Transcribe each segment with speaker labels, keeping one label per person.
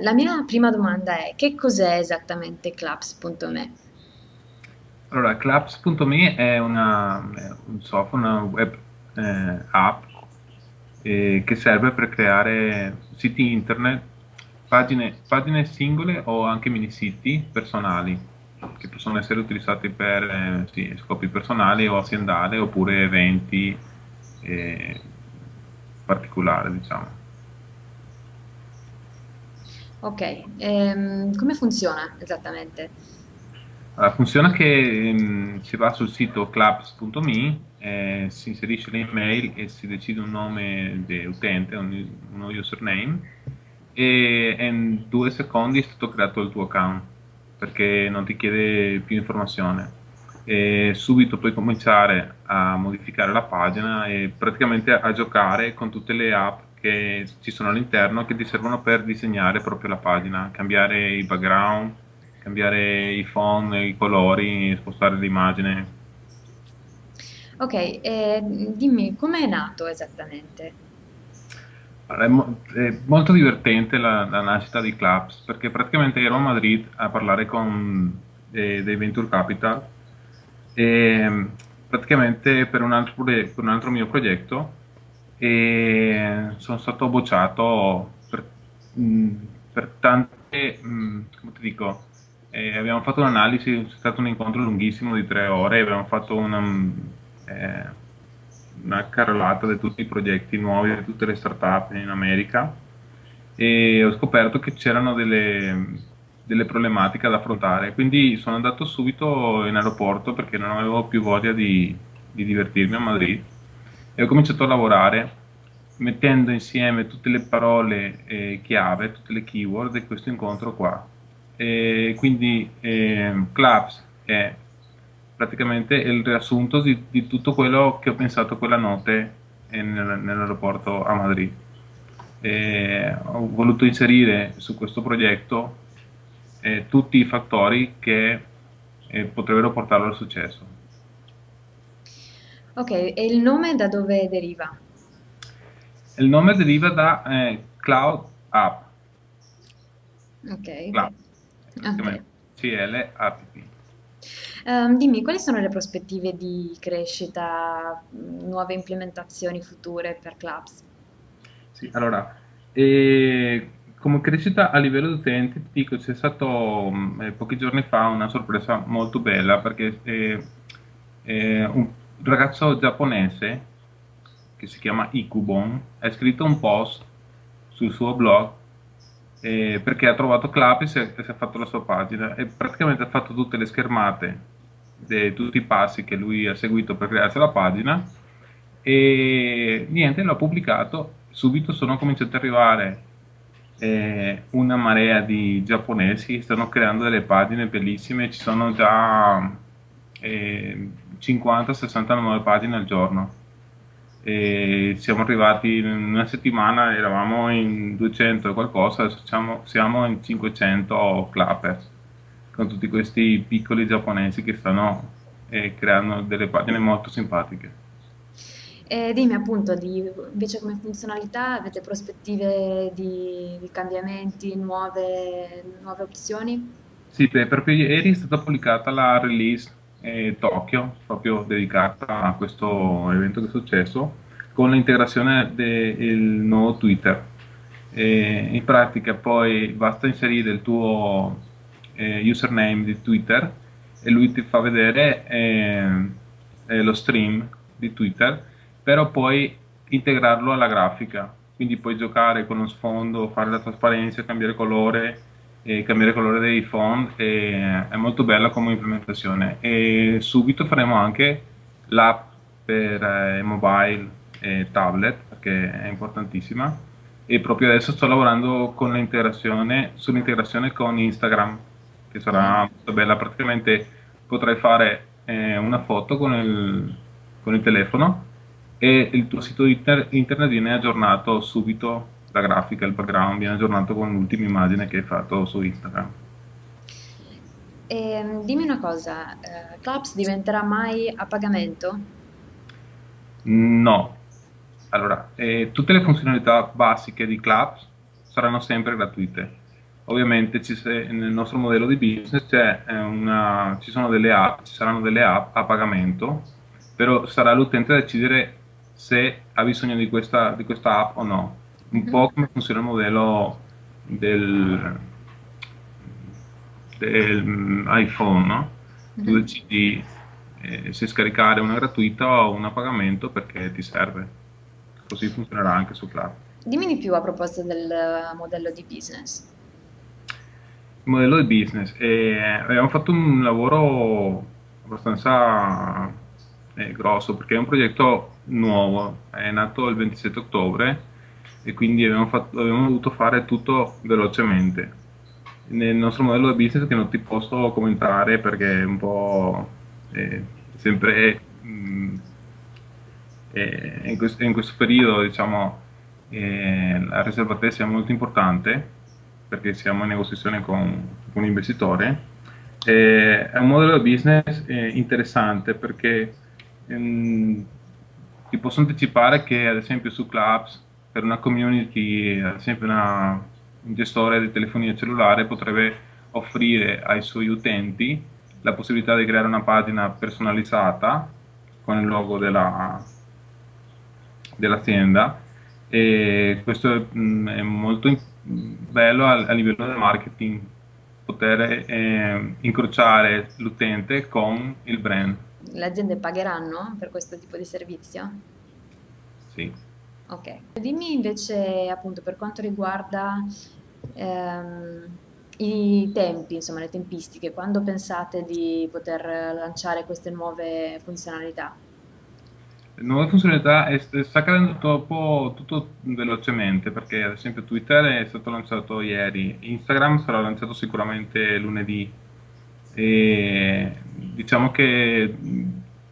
Speaker 1: La mia prima domanda è che cos'è esattamente Claps.me?
Speaker 2: Allora, Claps.me è una, un software, una web eh, app eh, che serve per creare siti internet, pagine, pagine singole o anche mini siti personali che possono essere utilizzati per eh, sì, scopi personali o aziendali oppure eventi eh, particolari, diciamo.
Speaker 1: Ok, ehm, come funziona esattamente?
Speaker 2: Allora, funziona che mh, si va sul sito clubs.me, eh, si inserisce l'email e si decide un nome di utente, un, uno username e in due secondi è stato creato il tuo account perché non ti chiede più informazione e subito puoi cominciare a modificare la pagina e praticamente a giocare con tutte le app che ci sono all'interno che ti servono per disegnare proprio la pagina, cambiare i background, cambiare i font, i colori, spostare l'immagine.
Speaker 1: Ok, eh, dimmi com'è nato esattamente?
Speaker 2: Allora, È, mo- è molto divertente la, la nascita di Clubs perché praticamente ero a Madrid a parlare con eh, dei Venture Capital e praticamente per un altro, per un altro mio progetto e sono stato bocciato per, mh, per tante, mh, come ti dico, eh, abbiamo fatto un'analisi, è stato un incontro lunghissimo di tre ore, abbiamo fatto una, mh, eh, una carrellata di tutti i progetti nuovi, di tutte le start-up in America e ho scoperto che c'erano delle, delle problematiche da affrontare, quindi sono andato subito in aeroporto perché non avevo più voglia di, di divertirmi a Madrid e ho cominciato a lavorare mettendo insieme tutte le parole eh, chiave, tutte le keyword di questo incontro qua. E quindi eh, Clubs è praticamente il riassunto di, di, tutto quello che ho pensato quella notte nel, nell'aeroporto a Madrid. E ho voluto inserire su questo progetto eh, tutti i fattori che eh, potrebbero portarlo al successo.
Speaker 1: Ok, e il nome da dove deriva?
Speaker 2: Il nome deriva da eh, Cloud App.
Speaker 1: Ok,
Speaker 2: Cloud,
Speaker 1: ok.
Speaker 2: C-L-A-P-P.
Speaker 1: Ehm, dimmi, quali sono le prospettive di crescita, nuove implementazioni future per Clubs?
Speaker 2: Sì, allora, eh, come crescita a livello di utenti, ti dico, c'è stato eh, pochi giorni fa una sorpresa molto bella perché eh, eh, un ragazzo giapponese che si chiama Ikubon ha scritto un post sul suo blog eh, perché ha trovato Clap e si è, fatto la sua pagina e praticamente ha fatto tutte le schermate di tutti i passi che lui ha seguito per crearsi la pagina e niente, l'ho pubblicato. Subito sono cominciati ad arrivare eh, una marea di giapponesi stanno creando delle pagine bellissime ci sono già 50-60 nuove pagine al giorno e siamo arrivati in una settimana eravamo in 200 e qualcosa adesso siamo, siamo in 500 clappers con tutti questi piccoli giapponesi che stanno eh, creando delle pagine molto simpatiche
Speaker 1: E dimmi appunto, di, invece come funzionalità avete prospettive di, di cambiamenti, nuove, nuove opzioni?
Speaker 2: sì, beh, proprio ieri è stata pubblicata la release eh, Tokyo proprio dedicata a questo evento che è successo con l'integrazione del nuovo Twitter. E in pratica poi basta inserire il tuo eh, username di Twitter e lui ti fa vedere eh, eh, lo stream di Twitter, però puoi integrarlo alla grafica, quindi puoi giocare con lo sfondo, fare la trasparenza, cambiare colore, e cambiare colore dei font, è molto bella come implementazione. E subito faremo anche l'app per eh, mobile e tablet perché è importantissima. E proprio adesso sto lavorando con l'integrazione, sull'integrazione con Instagram che sarà molto bella, praticamente potrai fare eh, una foto con il, con il, telefono e il tuo sito inter internet viene aggiornato subito, la grafica, il background viene aggiornato con l'ultima immagine che hai fatto su Instagram.
Speaker 1: E, dimmi una cosa, eh, Clubs diventerà mai a pagamento?
Speaker 2: No, allora, eh, tutte le funzionalità basiche di Clubs saranno sempre gratuite ovviamente ci, nel nostro modello di business una, ci, sono delle app, ci saranno delle app a pagamento, però sarà l'utente a decidere se ha bisogno di questa, di questa app o no. Un po' come funziona il modello del, del iPhone, no? Tu decidi eh, se scaricare una gratuita o una a pagamento perché ti serve. Così funzionerà anche su Cloud.
Speaker 1: Dimmi di più a proposito del modello di business.
Speaker 2: Il modello di business. Eh, abbiamo fatto un lavoro abbastanza eh, grosso perché è un progetto nuovo, è nato il 27 ottobre e quindi abbiamo, fatto, abbiamo dovuto fare tutto velocemente. Nel nostro modello di business che non ti posso commentare perché è un po' eh, sempre mh, eh, in, questo, in, questo, periodo diciamo eh, la riservatezza è molto importante perché siamo in negoziazione con, con un investitore. è un modello di business eh, interessante perché ehm, ti posso anticipare che ad esempio su Clubs per una community, ad esempio una, un gestore di telefonia cellulare potrebbe offrire ai suoi utenti la possibilità di creare una pagina personalizzata con il logo della, dell'azienda e questo è, mm, è molto bello a, a, livello del marketing poter eh, incrociare l'utente con il brand.
Speaker 1: Le aziende pagheranno per questo tipo di servizio?
Speaker 2: Sì.
Speaker 1: Ok. Dimmi invece appunto per quanto riguarda ehm, i tempi, insomma le tempistiche, quando pensate di poter lanciare queste nuove funzionalità?
Speaker 2: nuove funzionalità sta accadendo troppo, tutto velocemente perché ad esempio Twitter è stato lanciato ieri, Instagram sarà lanciato sicuramente lunedì e diciamo che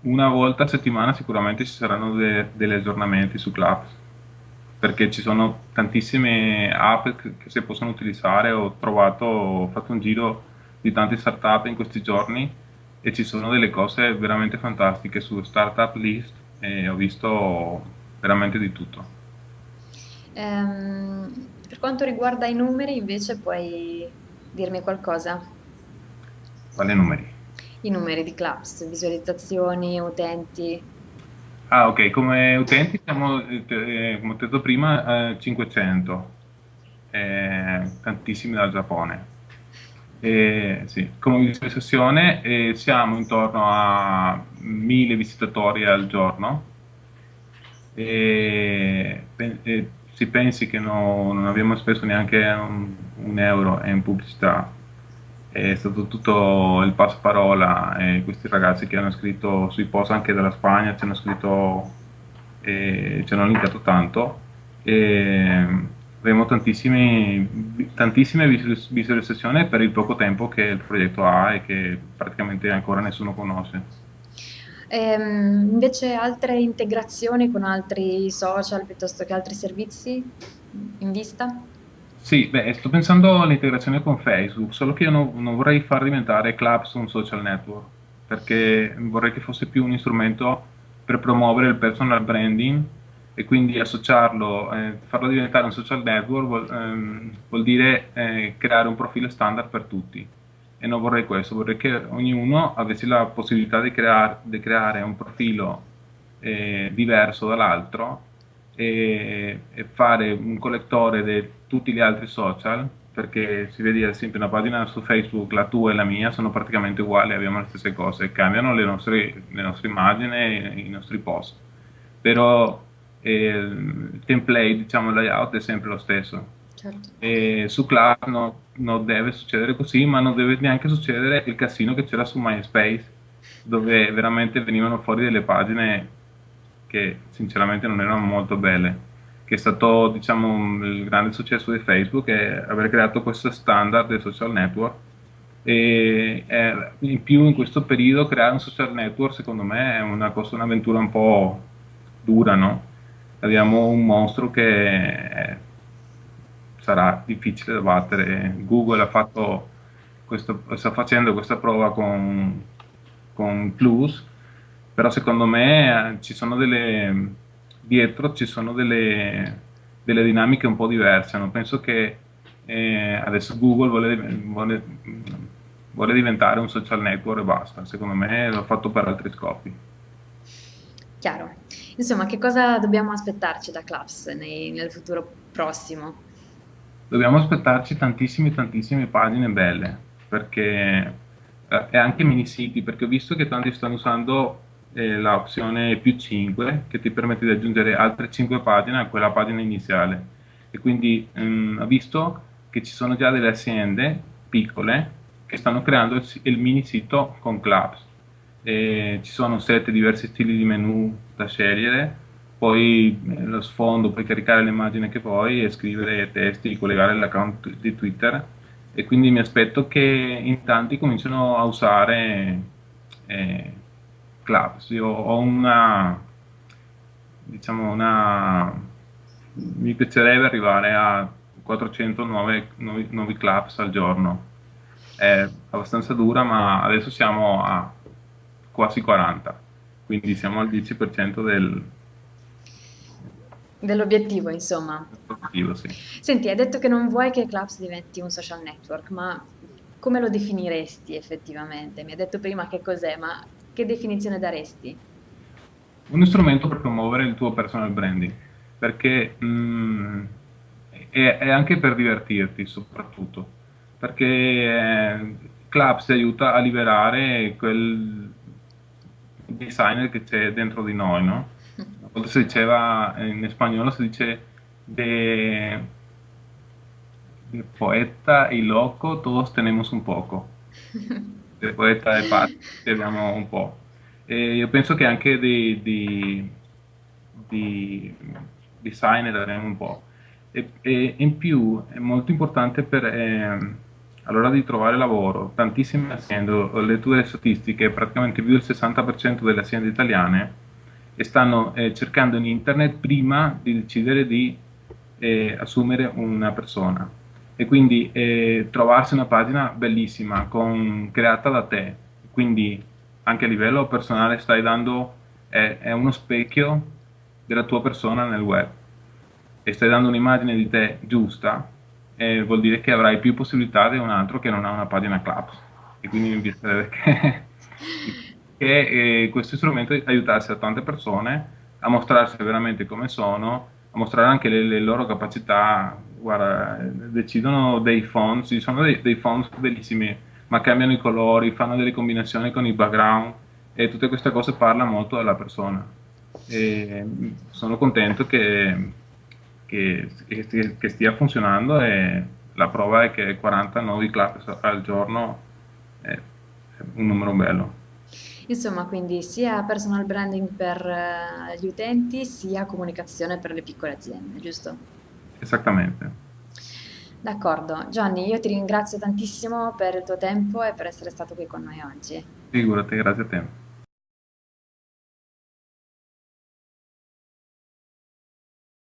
Speaker 2: una volta a settimana sicuramente ci saranno de, degli aggiornamenti su Clubs perché ci sono tantissime app che, che si possono utilizzare ho trovato, ho fatto un giro di tante startup in questi giorni e ci sono delle cose veramente fantastiche su Startup List e ho visto veramente di tutto.
Speaker 1: Ehm, per quanto riguarda i numeri, invece, puoi dirmi qualcosa?
Speaker 2: Quali numeri?
Speaker 1: I numeri di Clubs, visualizzazioni, utenti.
Speaker 2: Ah, ok, come utenti siamo, eh, come ho detto prima, eh, 500, eh, tantissimi dal Giappone. Eh, sì, come visualizzazione eh, siamo intorno a 1000 visitatori al giorno. E, e si pensi che no, non abbiamo speso neanche un, un, euro in pubblicità è stato tutto il passaparola e questi ragazzi che hanno scritto sui post anche dalla Spagna ci hanno scritto e ci hanno linkato tanto e, avremo tantissime visualizzazioni per il poco tempo che il progetto ha e che praticamente ancora nessuno conosce.
Speaker 1: Ehm, invece altre integrazioni con altri social piuttosto che altri servizi in vista?
Speaker 2: Sì, beh, sto pensando all'integrazione con Facebook, solo che io non, non vorrei far diventare Clubs un social network, perché vorrei che fosse più un strumento per promuovere il personal branding e quindi associarlo, eh, farlo diventare un social network vuol, ehm, vuol dire eh, creare un profilo standard per tutti. E non vorrei questo, vorrei che ognuno avesse la possibilità di, crear, di creare un profilo eh, diverso dall'altro e, e, fare un collettore di tutti gli altri social perché si vede ad esempio una pagina su Facebook, la tua e la mia sono praticamente uguali, abbiamo le stesse cose, cambiano le nostre, le nostre immagini i nostri post, però il template, diciamo il layout è sempre lo stesso. Certo. E su Cloud no, non deve succedere così, ma non deve neanche succedere il casino che c'era su MySpace, dove veramente venivano fuori delle pagine che sinceramente non erano molto belle. Che è stato diciamo, il grande successo di Facebook è aver creato questo standard del social network e eh, in più in questo periodo creare un social network secondo me è una cosa, un'avventura un po' dura, no? abbiamo un mostro che sarà difficile da battere. Google ha fatto questo, sta facendo questa prova con, con Plus, però secondo me eh, ci sono delle, dietro ci sono delle, delle dinamiche un po' diverse. Non penso che e adesso Google vuole, vuole, vuole diventare un social network e basta. Secondo me l'ho fatto per altri scopi.
Speaker 1: Chiaro. Insomma, che cosa dobbiamo aspettarci da Clubs nei- nel futuro prossimo?
Speaker 2: Dobbiamo aspettarci tantissime, tantissime pagine belle, perché eh, e anche mini siti, perché ho visto che tanti stanno usando eh, l'opzione più 5, che ti permette di aggiungere altre 5 pagine a quella pagina iniziale. E quindi ehm, ho visto che ci sono già delle aziende piccole che stanno creando il, il mini sito con Clubs. E ci sono sette diversi stili di menu da scegliere poi eh, lo sfondo, puoi caricare l'immagine che vuoi e scrivere testi, collegare l'account di Twitter e quindi mi aspetto che in tanti cominciano a usare eh, Clubs. Io ho una, diciamo una, mi piacerebbe arrivare a 400 nuove, nuovi, nuovi Clubs al giorno. È abbastanza dura, ma adesso siamo a quasi 40, quindi siamo al 10% del,
Speaker 1: Dell'obiettivo, insomma.
Speaker 2: Obiettivo, sì.
Speaker 1: Senti, hai detto che non vuoi che Clubs diventi un social network, ma come lo definiresti effettivamente? Mi hai detto prima che cos'è, ma che definizione daresti?
Speaker 2: uno strumento per promuovere il tuo personal branding, perché mh, è, è anche per divertirti soprattutto, perché eh, Clubs ti aiuta a liberare quel designer che c'è dentro di noi, no? Una volta si diceva, eh, in spagnolo si dice de, de poeta y loco todos tenemos un poco. del poeta e pazzi abbiamo un po'. E io penso che anche di, di, di designer avremo un po'. E, e in più è molto importante per, ehm, all'ora di trovare lavoro, tantissime aziende, letto delle statistiche, praticamente più del 60% delle aziende italiane stanno eh, cercando in internet prima di decidere di eh, assumere una persona e quindi eh, trovarsi una pagina bellissima con, creata da te, quindi anche a livello personale stai dando, è, è uno specchio della tua persona nel web e stai dando un'immagine di te giusta, eh, vuol dire che avrai più possibilità di un altro che non ha una pagina Clubs. E quindi mi piacerebbe che, che eh, questo strumento aiutasse a tante persone a mostrarsi veramente come sono, a mostrare anche le, le loro capacità. Guarda, decidono dei font, ci sono dei, dei font bellissimi, ma cambiano i colori, fanno delle combinazioni con i background e tutte queste cose parlano molto della persona. E sono contento che, che, che- stia funzionando e la prova è che 40 nuovi class al giorno è un numero bello.
Speaker 1: Insomma, quindi sia personal branding per eh, gli utenti, sia comunicazione per le piccole aziende, giusto?
Speaker 2: Esattamente.
Speaker 1: D'accordo. Gianni, io ti ringrazio tantissimo per il tuo tempo e per essere stato qui con noi oggi.
Speaker 2: Figurati, grazie a te.